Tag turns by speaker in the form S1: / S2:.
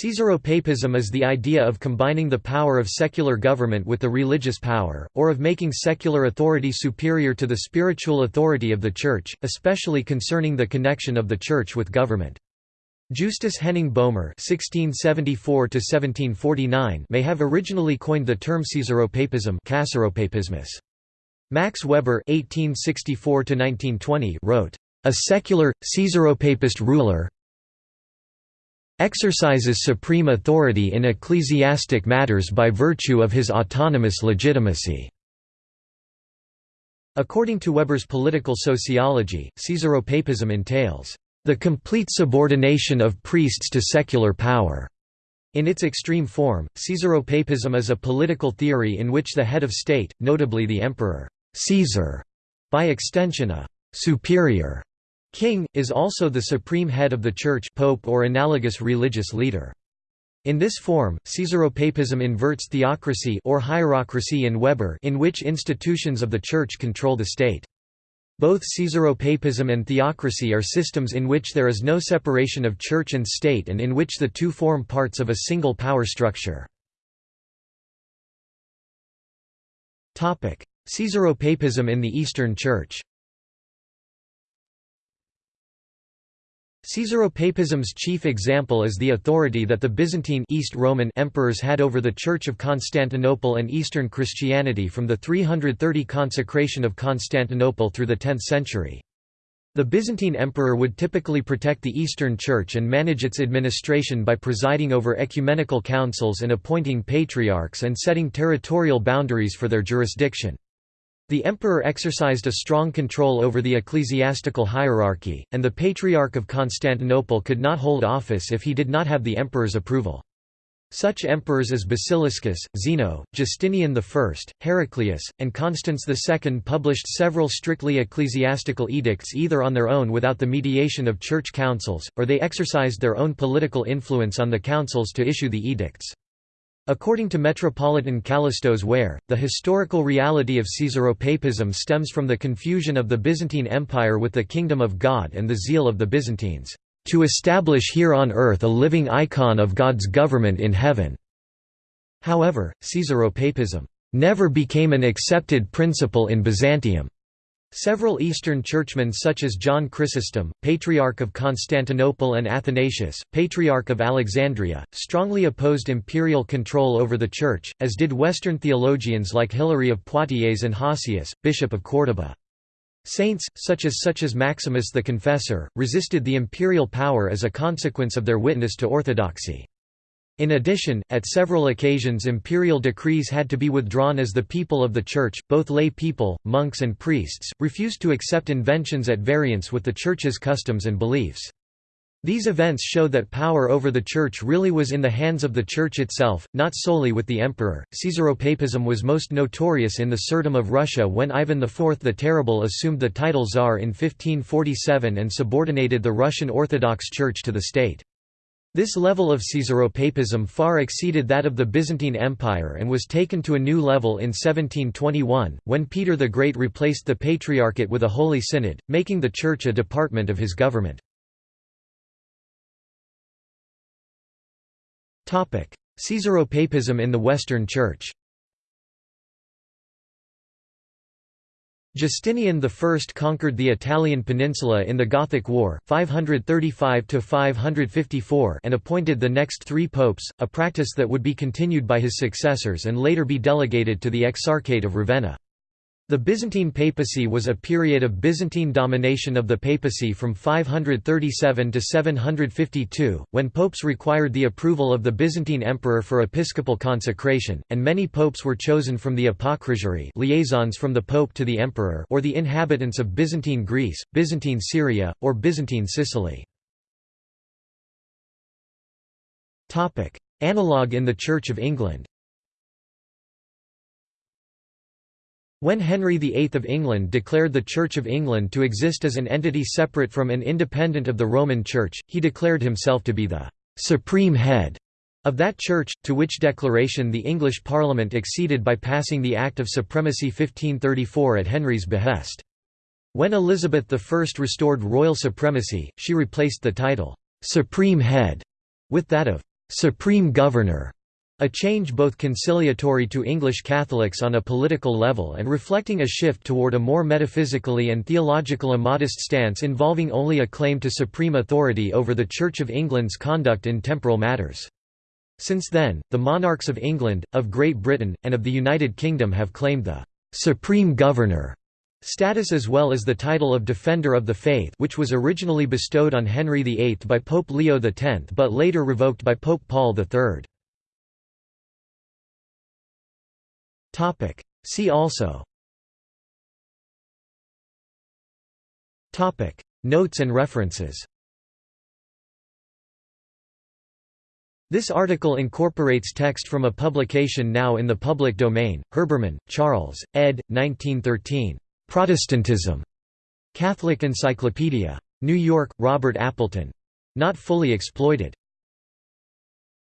S1: Caesaropapism is the idea of combining the power of secular government with the religious power, or of making secular authority superior to the spiritual authority of the Church, especially concerning the connection of the Church with government. Justus Henning Boehmer (1674–1749) may have originally coined the term Caesaropapism. Max Weber (1864–1920) wrote, "A secular, Caesaropapist ruler, exercises supreme authority in ecclesiastic matters by virtue of his autonomous legitimacy." According to Weber's political sociology, Caesaropapism entails, "...the complete subordination of priests to secular power." In its extreme form, Caesaropapism is a political theory in which the head of state, notably the emperor Caesar, by extension a «superior» King, is also the supreme head of the Church pope or analogous religious leader. In this form, Caesaropapism inverts theocracy or hierocracy in Weber in which institutions of the Church control the state. Both Caesaropapism and theocracy are systems in which there is no separation of church and state and in which the two form parts of a single power structure. Caesaropapism in the Eastern Church Caesaropapism's chief example is the authority that the Byzantine East Roman emperors had over the Church of Constantinople and Eastern Christianity from the 330 consecration of Constantinople through the 10th century. The Byzantine emperor would typically protect the Eastern Church and manage its administration by presiding over ecumenical councils and appointing patriarchs and setting territorial boundaries for their jurisdiction. The emperor exercised a strong control over the ecclesiastical hierarchy, and the Patriarch of Constantinople could not hold office if he did not have the emperor's approval. Such emperors as Basiliscus, Zeno, Justinian I, Heraclius, and Constans II published several strictly ecclesiastical edicts either on their own without the mediation of church councils, or they exercised their own political influence on the councils to issue the edicts. According to Metropolitan Kallistos Ware, the historical reality of Caesaropapism stems from the confusion of the Byzantine Empire with the Kingdom of God and the zeal of the Byzantines, "...to establish here on earth a living icon of God's government in heaven." However, Caesaropapism never became an accepted principle in Byzantium. Several Eastern churchmen such as John Chrysostom, Patriarch of Constantinople and Athanasius, Patriarch of Alexandria, strongly opposed imperial control over the Church, as did Western theologians like Hilary of Poitiers and Hosius, Bishop of Córdoba. Saints, such as such as Maximus the Confessor, resisted the imperial power as a consequence of their witness to orthodoxy. In addition, at several occasions imperial decrees had to be withdrawn as the people of the Church, both lay people, monks and priests, refused to accept inventions at variance with the Church's customs and beliefs. These events show that power over the Church really was in the hands of the Church itself, not solely with the emperor. Caesaropapism was most notorious in the Tsardom of Russia when Ivan IV the Terrible assumed the title Tsar in 1547 and subordinated the Russian Orthodox Church to the state. This level of Caesaropapism far exceeded that of the Byzantine Empire and was taken to a new level in 1721, when Peter the Great replaced the Patriarchate with a Holy Synod, making the Church a department of his government. Caesaropapism in the Western Church Justinian I conquered the Italian peninsula in the Gothic War 535 and appointed the next three popes, a practice that would be continued by his successors and later be delegated to the Exarchate of Ravenna. The Byzantine papacy was a period of Byzantine domination of the papacy from 537 to 752, when popes required the approval of the Byzantine emperor for episcopal consecration, and many popes were chosen from the apocrisiarii liaisons from the pope to the emperor or the inhabitants of Byzantine Greece, Byzantine Syria, or Byzantine Sicily. Analogue in the Church of England When Henry VIII of England declared the Church of England to exist as an entity separate from and independent of the Roman Church, he declared himself to be the «supreme head» of that church, to which declaration the English Parliament acceded by passing the Act of Supremacy 1534 at Henry's behest. When Elizabeth I restored royal supremacy, she replaced the title «supreme head» with that of «supreme governor», a change both conciliatory to English Catholics on a political level and reflecting a shift toward a more metaphysically and theological immodest stance involving only a claim to supreme authority over the Church of England's conduct in temporal matters. Since then, the monarchs of England, of Great Britain, and of the United Kingdom have claimed the «supreme governor» status as well as the title of Defender of the Faith which was originally bestowed on Henry VIII by Pope Leo X but later revoked by Pope Paul III. See also Notes and references This article incorporates text from a publication now in the public domain, Herbermann, Charles, ed. 1913. Protestantism. Catholic Encyclopedia. New York, Robert Appleton. Not fully exploited.